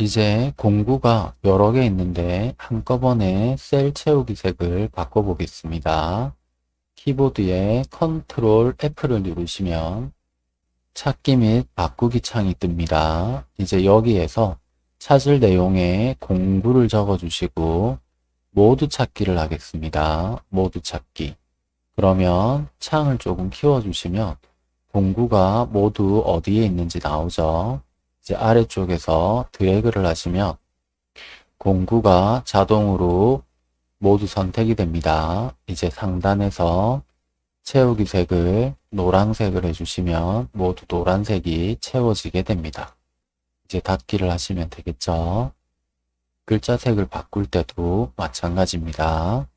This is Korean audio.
이제 공구가 여러 개 있는데 한꺼번에 셀 채우기 색을 바꿔보겠습니다. 키보드에 컨트롤 F를 누르시면 찾기 및 바꾸기 창이 뜹니다. 이제 여기에서 찾을 내용에 공구를 적어주시고 모두 찾기를 하겠습니다. 모두 찾기. 그러면 창을 조금 키워주시면 공구가 모두 어디에 있는지 나오죠. 이제 아래쪽에서 드래그를 하시면 공구가 자동으로 모두 선택이 됩니다. 이제 상단에서 채우기 색을 노란색을 해주시면 모두 노란색이 채워지게 됩니다. 이제 닫기를 하시면 되겠죠. 글자 색을 바꿀 때도 마찬가지입니다.